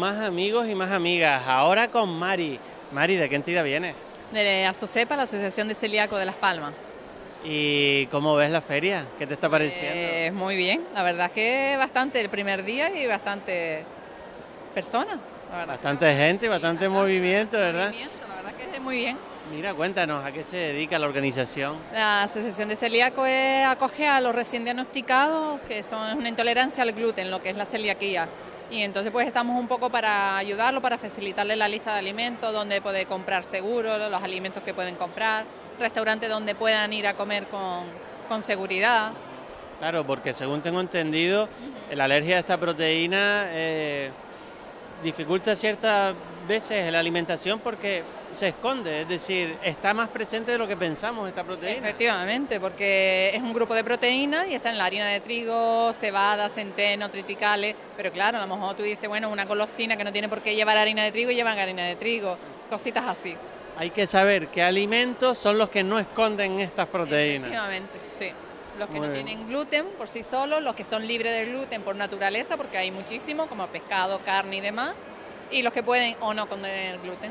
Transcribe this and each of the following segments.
más amigos y más amigas. Ahora con Mari. Mari, ¿de qué entidad viene? De Asocepa, la Asociación de Celíaco de Las Palmas. ¿Y cómo ves la feria? ¿Qué te está pareciendo? Eh, muy bien, la verdad es que bastante el primer día y bastante personas. Bastante gente, bastante, movimiento, ¿verdad? Movimiento, la verdad que es muy bien. Mira, cuéntanos, ¿a qué se dedica la organización? La Asociación de Celíaco acoge a los recién diagnosticados que son una intolerancia al gluten, lo que es la celiaquía. Y entonces pues estamos un poco para ayudarlo, para facilitarle la lista de alimentos, donde puede comprar seguro, los alimentos que pueden comprar, restaurantes donde puedan ir a comer con, con seguridad. Claro, porque según tengo entendido, la alergia a esta proteína eh, dificulta ciertas veces la alimentación porque se esconde, es decir, está más presente de lo que pensamos esta proteína. Efectivamente, porque es un grupo de proteínas y está en la harina de trigo, cebada, centeno, triticales, pero claro, a lo mejor tú dices, bueno, una golosina que no tiene por qué llevar harina de trigo, llevan harina de trigo, cositas así. Hay que saber qué alimentos son los que no esconden estas proteínas. Efectivamente, sí. Los que no tienen gluten por sí solos, los que son libres de gluten por naturaleza, porque hay muchísimo, como pescado, carne y demás, y los que pueden o no contener gluten.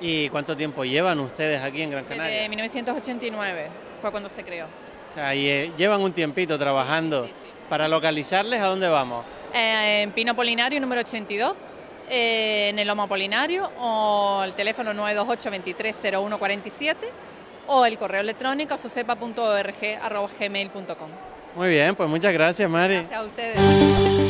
¿Y cuánto tiempo llevan ustedes aquí en Gran Canaria? Desde 1989 fue cuando se creó. O sea, y, eh, llevan un tiempito trabajando. Para localizarles, ¿a dónde vamos? Eh, en Pino Polinario, número 82, eh, en el Lomo Polinario, o el teléfono 928 230147 o el correo electrónico socepa.org.gmail.com. Muy bien, pues muchas gracias, Mari. Gracias a ustedes.